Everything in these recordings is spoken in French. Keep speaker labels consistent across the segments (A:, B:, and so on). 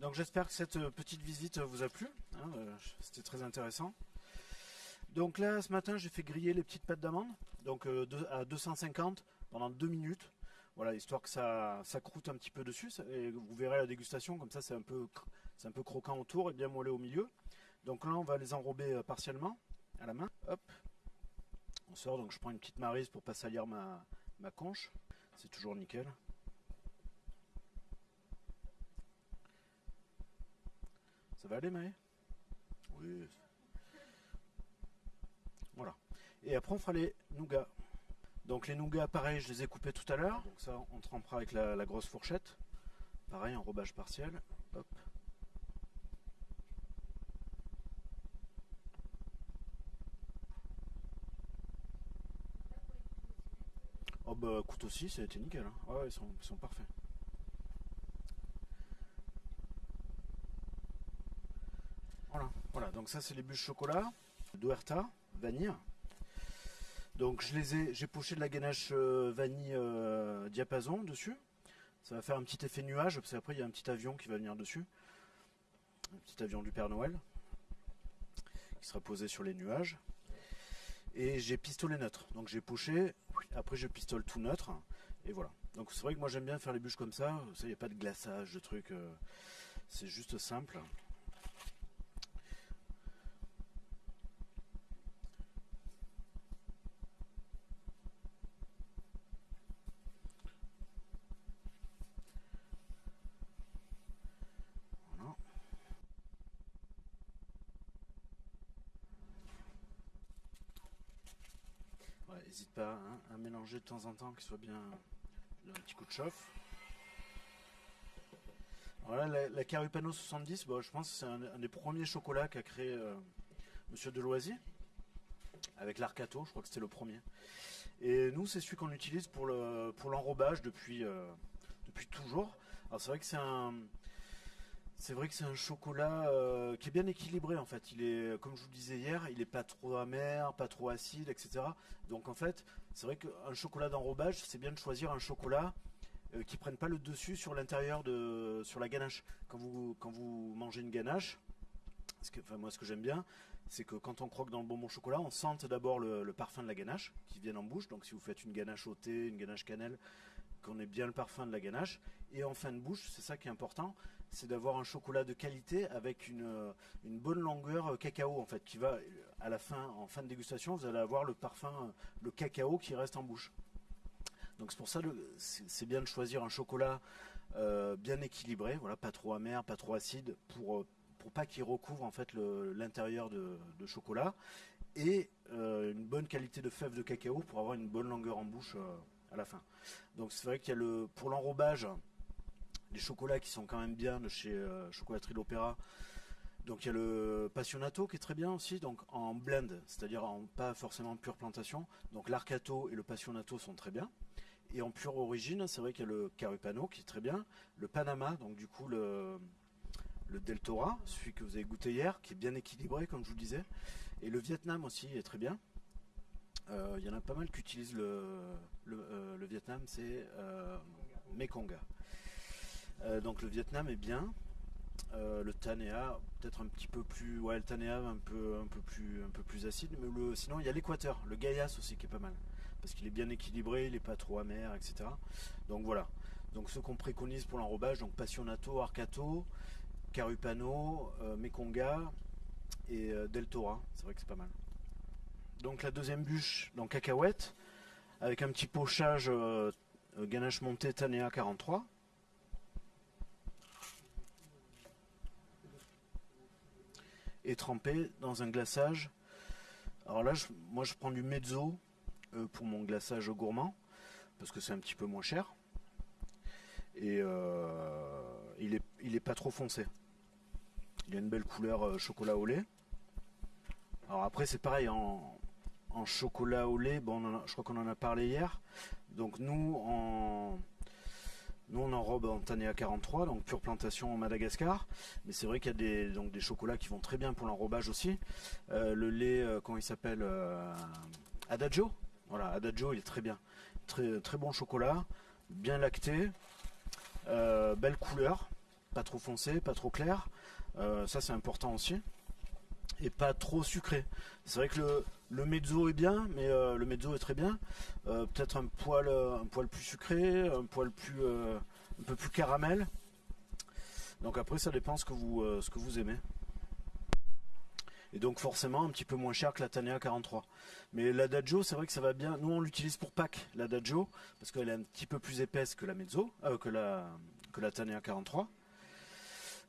A: Donc j'espère que cette euh, petite visite vous a plu. hein, euh, C'était très intéressant. Donc là, ce matin, j'ai fait griller les petites pâtes d'amande, donc euh, à 250 pendant deux minutes. Voilà, histoire que ça, ça croûte un petit peu dessus. vous verrez la dégustation, comme ça, c'est un peu, un peu croquant autour et bien moelleux au milieu. Donc là, on va les enrober euh, partiellement à la main. Hop, on sort. Donc je prends une petite marise pour pas salir ma, ma conche. C'est toujours nickel. Ça va aller, Maë? Oui. Voilà. Et après, on fera les nougats. Donc les nougats, pareil, je les ai coupés tout à l'heure. Donc ça, on trempera avec la, la grosse fourchette. Pareil, enrobage partiel. Hop. Oh bah couteau aussi, ça a été nickel. hein. Ouais, ouais, ils sont, ils sont parfaits. Voilà. Donc ça c'est les bûches chocolat, d'Oerta, vanille. Donc je les ai, j'ai poché de la ganache euh, vanille euh, diapason dessus. Ça va faire un petit effet nuage parce qu'après il y a un petit avion qui va venir dessus, un petit avion du Père Noël qui sera posé sur les nuages. Et j'ai pistolet neutre. Donc j'ai poché, après je pistole tout neutre. Et voilà. Donc c'est vrai que moi j'aime bien faire les bûches comme ça. Ça, il n'y a pas de glaçage, de trucs. euh, c'est juste simple. Voilà. Ouais, N'hésite pas de temps en temps, qu'il soit bien un petit coup de chauffe. Voilà, la, la Carupano 70, bon, je pense que c'est un, des premiers chocolats qu'a créé euh, Monsieur Deloisy, avec l'Arcato, je crois que c'était le premier. Et nous, c'est celui qu'on utilise pour l'enrobage depuis euh, depuis toujours. Alors c'est vrai que c'est un c'est vrai que c'est un chocolat euh, qui est bien équilibré en fait. Il est, comme je vous le disais hier, il est pas trop amer, pas trop acide, etc. Donc en fait, c'est vrai qu'un chocolat d'enrobage, c'est bien de choisir un chocolat euh, qui prenne pas le dessus sur l'intérieur de, sur la ganache. Quand vous, quand vous mangez une ganache, enfin moi ce que j'aime bien, c'est que quand on croque dans le bonbon chocolat, on sente d'abord le, le parfum de la ganache qui vient en bouche. Donc si vous faites une ganache au thé, une ganache cannelle, qu'on ait bien le parfum de la ganache. Et en fin de bouche, c'est ça qui est important, c'est d'avoir un chocolat de qualité avec une, euh, bonne longueur euh, cacao en fait, qui va euh, à la fin, en fin de dégustation, vous allez avoir le parfum, le cacao qui reste en bouche. Donc c'est pour ça c'est bien de choisir un chocolat bien équilibré, voilà, pas trop amer, pas trop acide, pour pour pas qu'il recouvre en fait l'intérieur de, chocolat et une bonne qualité de fèves de cacao pour avoir une bonne longueur en bouche à la fin. Donc c'est vrai qu'il y a le pour l'enrobage les chocolats qui sont quand même bien de chez euh, Chocolaterie de l'Opéra. Donc il y a le Passionato qui est très bien aussi, donc en blend, c'est-à-dire en pas forcément pure plantation. Donc l'Arcato et le Passionato sont très bien. Et en pure origine, c'est vrai qu'il y a le Carupano qui est très bien, le Panama, donc du coup le le Deltora, celui que vous avez goûté hier, qui est bien équilibré comme je vous disais, et le Vietnam aussi est très bien. Euh, Il y en a pas mal qui utilisent le, euh, Vietnam, c'est euh, Mekonga. Euh, donc le Vietnam est bien. Euh, le Tanea peut-être un petit peu plus ouais le Tanea un peu plus acide mais sinon il y a l'Équateur le Gaias aussi qui est pas mal. Parce qu'il est bien équilibré il est pas trop amer etc donc voilà. Donc ce qu'on préconise pour l'enrobage donc Passionato Arcato Carupano euh, Mekonga et euh, Deltora c'est vrai que c'est pas mal. Donc la deuxième bûche dans cacahuète avec un petit pochage ganache montée Tanea 43 et trempé dans un glaçage. Alors là, je- moi je prends du mezzo euh, pour mon glaçage gourmand, parce que c'est un petit peu moins cher. Et euh, il, est, il pas trop foncé. Il a une belle couleur euh, chocolat au lait. Alors après c'est pareil en, chocolat au lait, bon, je crois qu'on en a parlé hier. Donc nous en nous on enrobe en Tanea 43, donc pure plantation en Madagascar. Mais c'est vrai qu'il y a des, donc, des chocolats qui vont très bien pour l'enrobage aussi. Euh, le lait, euh, comment il s'appelle euh, Adagio. Voilà, Adagio, il est très bien. Très, très bon chocolat, bien lacté, belle couleur, pas trop foncé, pas trop clair. ça c'est important aussi. Et pas trop sucré. C'est vrai que le, mezzo est bien, mais le mezzo est très bien. Peut-être un poil, un poil plus sucré, un poil plus, un peu plus caramel. Donc après, ça dépend ce que vous, ce que vous aimez et donc forcément un petit peu moins cher que la Tanea 43. Mais l'Adagio, c'est vrai que ça va bien. Nous, on l'utilise pour Pâques, l'Adagio, parce qu'elle est un petit peu plus épaisse que la Mezzo, euh, que la que la Tanea 43.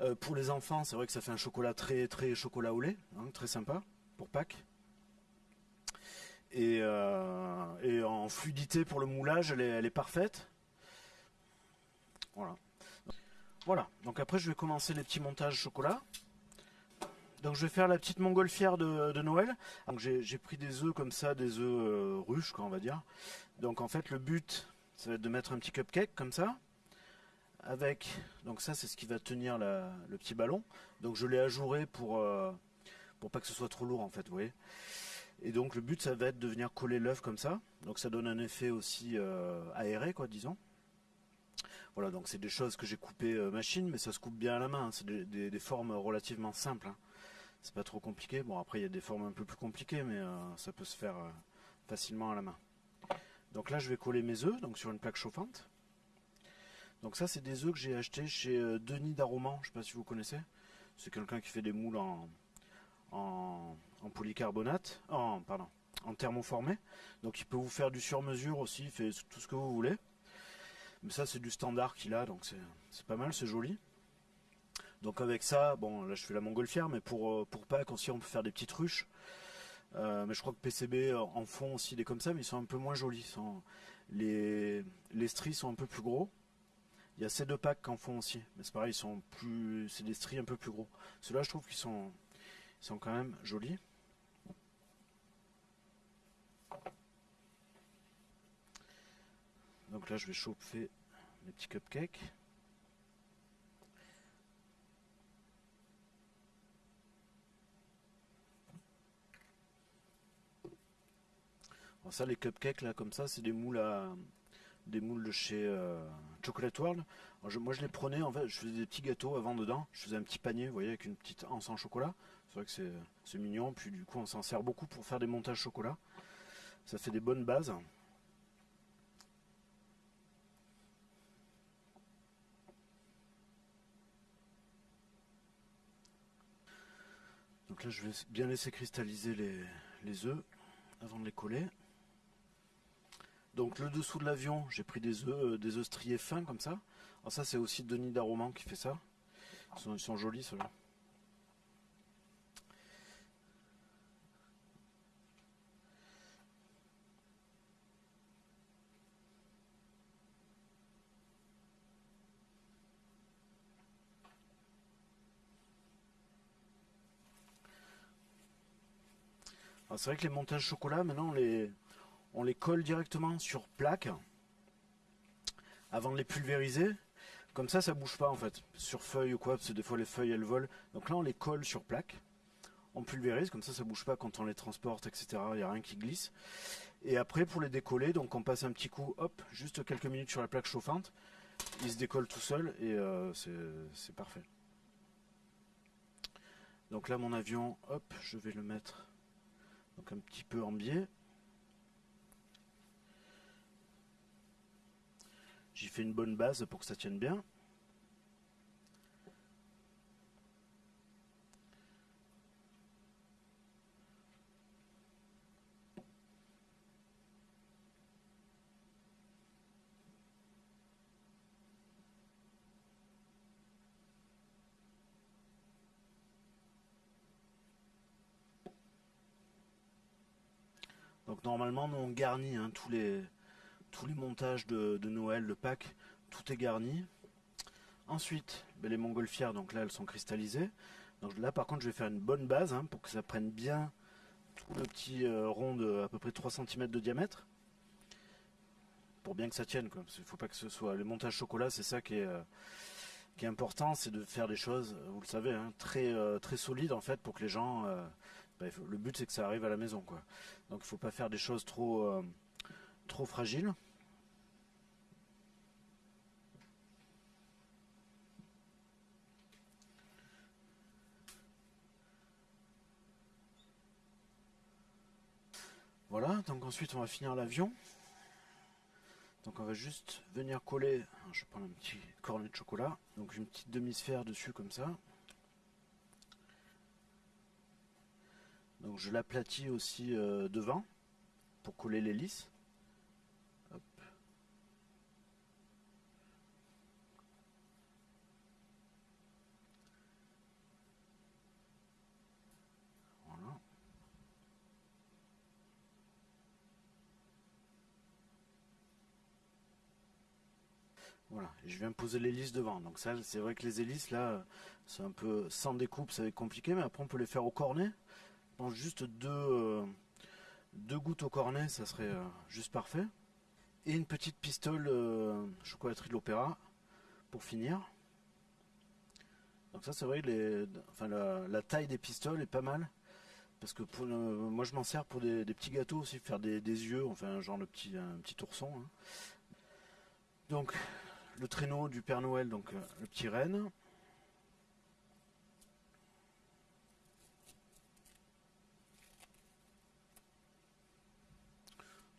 A: Euh, pour les enfants, c'est vrai que ça fait un chocolat très très chocolat au lait, hein, très sympa pour Pâques. Et, euh, et, en fluidité pour le moulage, elle est, parfaite. Voilà. Voilà. Donc après, je vais commencer les petits montages chocolat. Donc je vais faire la petite montgolfière de, Noël. Donc j'ai pris des œufs comme ça, des œufs euh, ruches, on va dire. Donc en fait le but, ça va être de mettre un petit cupcake comme ça. Avec, donc ça c'est ce qui va tenir le petit ballon. Donc je l'ai ajouré pour, euh, pour pas que ce soit trop lourd en fait, vous voyez. Et donc le but ça va être de venir coller l'œuf comme ça. Donc ça donne un effet aussi euh, aéré quoi, disons. Voilà, donc c'est des choses que j'ai coupées machine, mais ça se coupe bien à la main. Hein. C'est des, formes relativement simples. Hein c'est pas trop compliqué. Bon après il y a des formes un peu plus compliquées mais euh, ça peut se faire euh, facilement à la main. Donc là je vais coller mes œufs donc sur une plaque chauffante. Donc ça c'est des œufs que j'ai achetés chez euh, Denis Daroman, je sais pas si vous connaissez. C'est quelqu'un qui fait des moules en, en, polycarbonate, en, pardon, en thermoformé. Donc il peut vous faire du sur-mesure aussi, il fait tout ce que vous voulez. Mais ça c'est du standard qu'il a, donc c'est pas mal, c'est joli. Donc avec ça, bon là je fais la montgolfière, mais pour, euh, pour Pâques aussi on peut faire des petites ruches. Euh, mais je crois que PCB en font aussi des comme ça, mais ils sont un peu moins jolis. Les, les stries sont un peu plus gros. Il y a ces deux packs qui en font aussi, mais c'est pareil, ils sont plus, c'est des stries un peu plus gros. Ceux-là, je trouve qu'ils sont, ils sont quand même jolis. Donc là, je vais chauffer mes petits cupcakes. ça, les cupcakes là, comme ça, c'est des moules à des moules de chez euh, Chocolate World. moi, je les prenais en fait, je faisais des petits gâteaux avant dedans. Je faisais un petit panier, voyez, avec une petite anse en chocolat. C'est vrai que c'est mignon. Puis du coup, on s'en sert beaucoup pour faire des montages chocolat. Ça fait des bonnes bases. Donc là, je vais bien laisser cristalliser les œufs avant de les coller. Donc le dessous de l'avion, j'ai pris des œufs, euh, des œufs striés fins comme ça. Alors ça c'est aussi Denis Daroman qui fait ça. Ils sont, jolis ceux-là. c'est vrai que les montages chocolat, maintenant, les, on les colle directement sur plaque avant de les pulvériser. Comme ça, ça bouge pas en fait, sur feuille ou quoi, parce que des fois les feuilles elles volent. Donc là, on les colle sur plaque, on pulvérise, comme ça, ça bouge pas quand on les transporte, etc. Il n'y a rien qui glisse. Et après, pour les décoller, donc on passe un petit coup, hop, juste quelques minutes sur la plaque chauffante. Il se décolle tout seul et euh, c'est parfait. Donc là, mon avion, hop, je vais le mettre donc un petit peu en biais. J'y fais une bonne base pour que ça tienne bien. Donc normalement, on garnit hein, tous les tous les montages de, Noël, de Pâques, tout est garni. Ensuite, ben, les montgolfières, donc là elles sont cristallisées. Donc là par contre je vais faire une bonne base hein, pour que ça prenne bien tout le petit euh, rond de à peu près 3 cm de diamètre. Pour bien que ça tienne, quoi. il faut pas que ce soit. Le montage chocolat, c'est ça qui est, euh, important, c'est de faire des choses, vous le savez, hein, très, euh, très solides en fait pour que les gens. Ben, le but c'est que ça arrive à la maison. Donc il faut pas faire des choses trop trop fragile. Voilà, donc ensuite on va finir l'avion. Donc on va juste venir coller, je prends un petit cornet de chocolat, donc une petite demi-sphère dessus comme ça. Donc je l'aplatis aussi euh, devant pour coller l'hélice. Voilà, je viens poser l'hélice devant. Donc ça, c'est vrai que les hélices, là, c'est un peu sans découpe, ça va être compliqué, mais après on peut les faire au cornet. Je juste deux, euh, gouttes au cornet, ça serait euh, juste parfait. Et une petite pistole euh, chocolaterie de l'opéra pour finir. Donc ça, c'est vrai, les, la, taille des pistoles est pas mal. Parce que pour, moi, je m'en sers pour des, petits gâteaux aussi, faire des, yeux, enfin, genre le petit, un petit ourson. Hein. Donc, le traîneau du Père Noël, donc euh, le petit renne.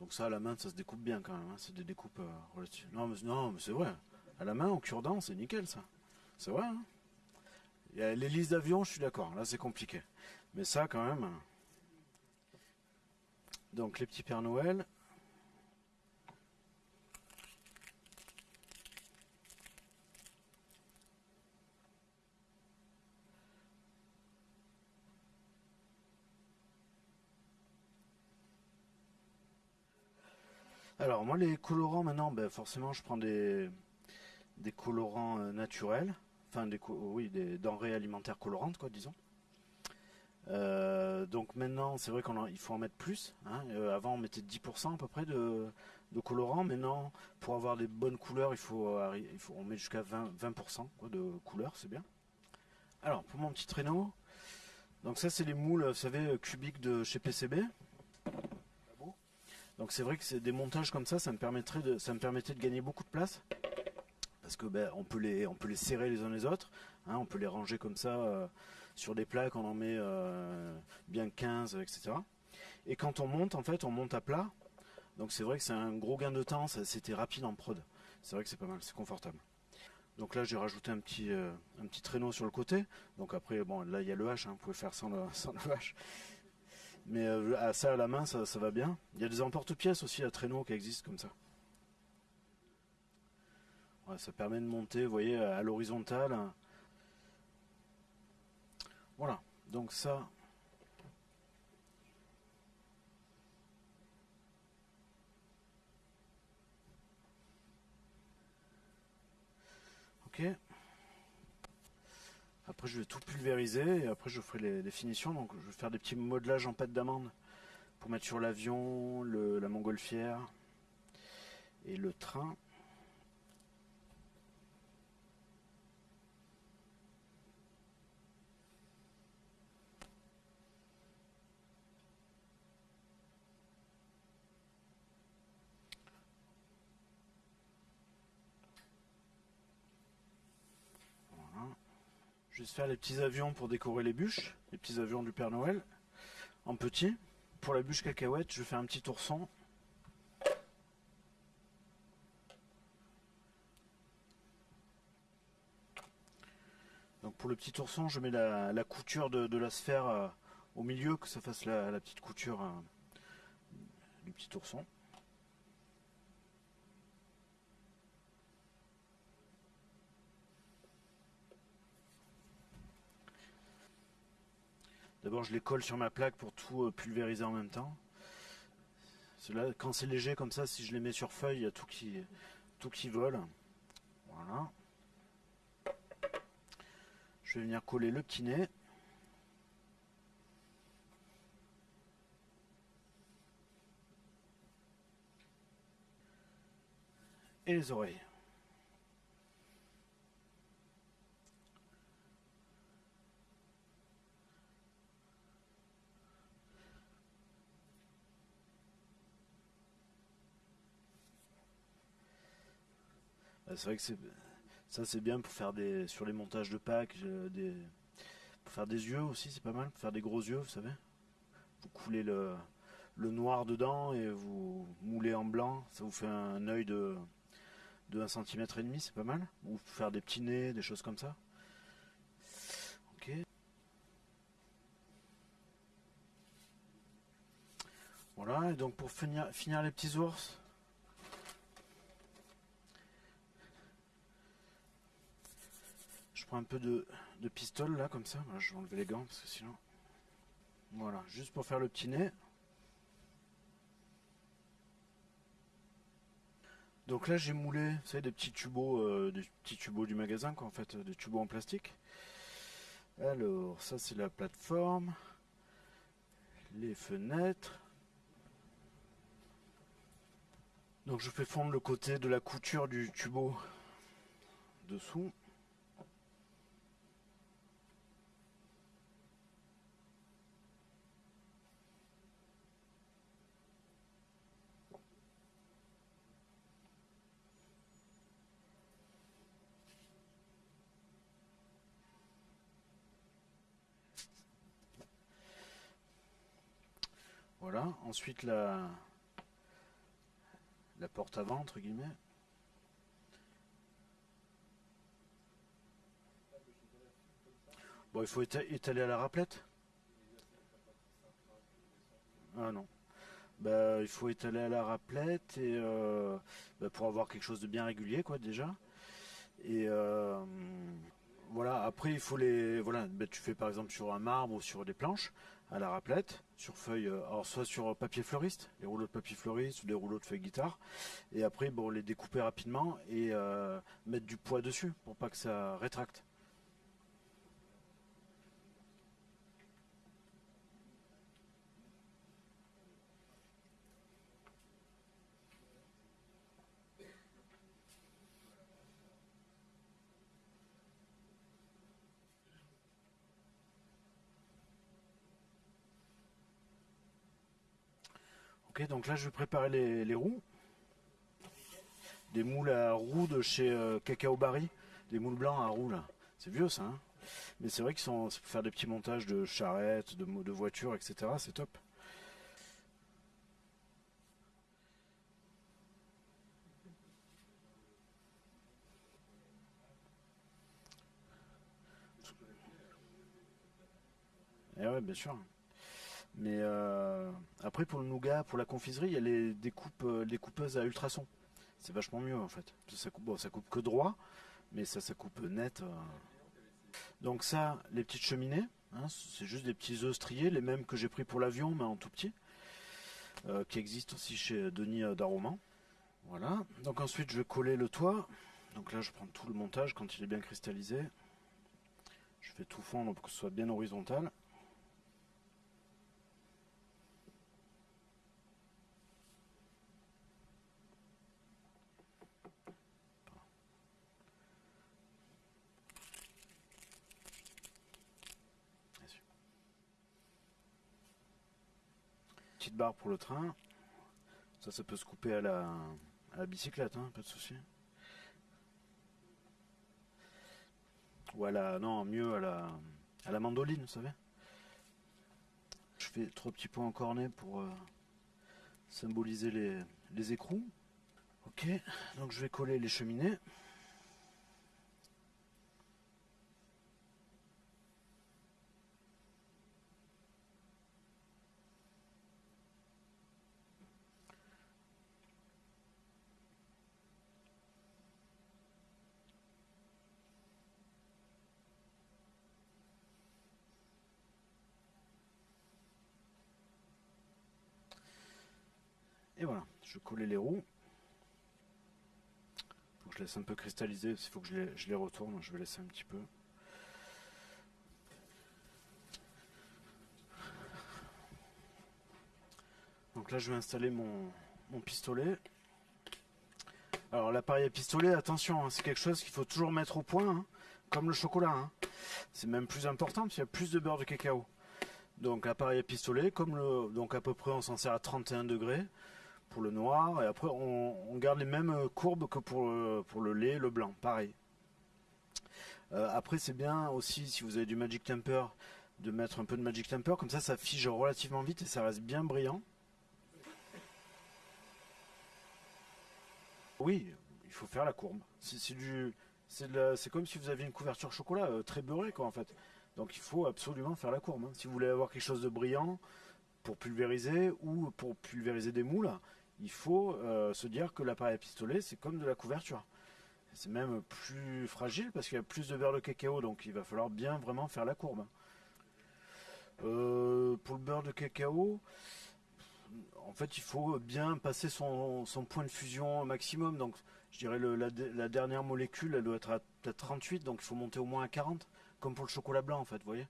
A: Donc ça à la main ça se découpe bien quand même, hein. c'est des découpes euh. Non mais, non, c'est vrai, à la main en cure-dent c'est nickel ça. C'est vrai. Hein l'hélice d'avion, je suis d'accord, là c'est compliqué. Mais ça quand même. Hein. Donc les petits Père Noël, Alors moi les colorants maintenant, ben, forcément je prends des, colorants euh, naturels, enfin des, oui, des denrées alimentaires colorantes quoi disons. Euh, donc maintenant c'est vrai qu'il faut en mettre plus. Hein. Euh, avant on mettait 10% à peu près de, de colorants. Maintenant pour avoir des bonnes couleurs il faut, on met jusqu'à 20%, 20% de couleurs, c'est bien. Alors pour mon petit traîneau, donc ça c'est les moules, vous savez, cubiques de chez PCB. Donc c'est vrai que des montages comme ça, ça me permettrait de, ça me permettait de gagner beaucoup de place parce que ben, on peut les, on peut les serrer les uns les autres, hein, on peut les ranger comme ça euh, sur des plaques, on en met euh, bien 15, etc. Et quand on monte, en fait, on monte à plat. Donc c'est vrai que c'est un gros gain de temps, c'était rapide en prod. C'est vrai que c'est pas mal, c'est confortable. Donc là j'ai rajouté un petit, euh, un petit traîneau sur le côté. Donc après bon là il y a le H, hein, vous pouvez faire sans le, sans le H. Mais euh, ça à la main, ça, va bien. Il y a des emporte-pièces aussi à traîneau qui existent comme ça. ça permet de monter, vous voyez, à l'horizontale. Voilà, donc ça... Ok. Après, je vais tout pulvériser et après, je ferai les, finitions. Donc, je vais faire des petits modelages en pâte d'amande pour mettre sur l'avion, la montgolfière et le train. Je vais faire les petits avions pour décorer les bûches, les petits avions du Père Noël, en petit. Pour la bûche cacahuète, je faire un petit ourson. Donc pour le petit ourson, je mets la, couture de, la sphère euh, au milieu, que ça fasse la, petite couture euh, du petit ourson. D'abord, je les colle sur ma plaque pour tout euh, pulvériser en même temps. Quand c'est léger comme ça, si je les mets sur feuille, il y a tout qui, tout qui vole. Voilà. Je vais venir coller le petit nez. Et les oreilles. C'est vrai que ça c'est bien pour faire des sur les montages de packs, euh, des, pour faire des yeux aussi c'est pas mal, pour faire des gros yeux, vous savez. Vous coulez le, le noir dedans et vous moulez en blanc. Ça vous fait un œil de, de 1 cm et demi, c'est pas mal. Ou faire des petits nez, des choses comme ça. Ok. Voilà, et donc pour finir, finir les petits ours, je prends un peu de, de pistole là, comme ça. je vais enlever les gants parce que sinon. Voilà, juste pour faire le petit nez. Donc là j'ai moulé, vous savez, des petits tubos, euh, des petits tubos du magasin, quoi, en fait, des tubos en plastique. Alors, ça c'est la plateforme, les fenêtres. Donc je fais fondre le côté de la couture du tubo dessous. Voilà, ensuite la, porte avant, entre guillemets. Bon, il faut étaler à la raplette Ah non. Bah, il faut étaler à la raplette et euh, bah, pour avoir quelque chose de bien régulier, quoi, déjà. Et euh, après il faut les. Voilà, tu fais par exemple sur un marbre ou sur des planches à la raplette, sur feuille, euh, alors soit sur papier fleuriste, les rouleaux de papier fleuriste ou des rouleaux de feuille guitare, et après bon les découper rapidement et euh, mettre du poids dessus pour pas que ça rétracte. Ok, donc là je vais préparer les, roues. Des moules à roues de chez euh, Cacao Barry. Des moules blancs à roues là. C'est vieux ça. Hein Mais c'est vrai qu'ils sont pour faire des petits montages de charrettes, de, de voitures, etc. C'est top. Eh ouais, bien sûr. Mais euh, après, pour le nougat, pour la confiserie, il y a les découpes, euh, les coupeuses à ultrasons. C'est vachement mieux en fait. Ça coupe, ça coupe que droit, mais ça, ça coupe net. Euh. Donc ça, les petites cheminées, hein, c'est juste des petits œufs striés, les mêmes que j'ai pris pour l'avion, mais en tout petit, qui existent aussi chez Denis Daroman. Voilà. Donc ensuite, je vais coller le toit. Donc là, je prends tout le montage quand il est bien cristallisé. Je fais tout fondre pour que ce soit bien horizontal. Barre pour le train. Ça, ça peut se couper à la, la bicyclette, hein, pas de souci. Ou à la, non, mieux à la, à la mandoline, vous savez. Je fais trois petits points en cornet pour euh, symboliser les, les écrous. Ok, donc je vais coller les cheminées. Je coller les roues. Faut que je laisse un peu cristalliser, il faut que je les, je les retourne, je vais laisser un petit peu. Donc là je vais installer mon, pistolet. Alors l'appareil à pistolet, attention, hein, c'est quelque chose qu'il faut toujours mettre au point, hein, comme le chocolat. Hein. C'est même plus important parce qu'il y a plus de beurre de cacao. Donc l'appareil à pistolet, comme le, donc à peu près on s'en sert à 31 degrés pour le noir. Et après, on, garde les mêmes euh, courbes que pour, le, pour le lait, le blanc, pareil. Euh, après, c'est bien aussi, si vous avez du Magic Temper, de mettre un peu de Magic Temper. Comme ça, ça fige relativement vite et ça reste bien brillant. Oui, il faut faire la courbe. C'est du... C'est comme si vous aviez une couverture chocolat très beurrée, quoi, en fait. Donc il faut absolument faire la courbe. Hein. Si vous voulez avoir quelque chose de brillant, pour pulvériser ou pour pulvériser des moules, il faut euh, se dire que l'appareil à pistolet c'est comme de la couverture. C'est même plus fragile parce qu'il y a plus de beurre de cacao, donc il va falloir bien vraiment faire la courbe. Euh, pour le beurre de cacao, en fait, il faut bien passer son, point de fusion maximum. Donc, je dirais le- la, dernière molécule, elle doit être à peut-être 38, donc il faut monter au moins à 40, comme pour le chocolat blanc, en fait, vous voyez.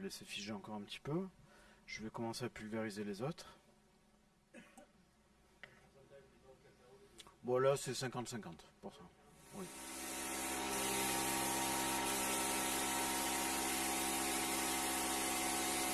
A: Vais laisser figer encore un petit peu. Je vais commencer à pulvériser les autres. Bon, là, c'est 50-50 pour ça.